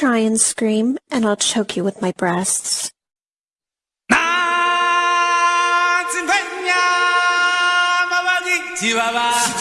try and scream, and I'll choke you with my breasts. Chihuahua.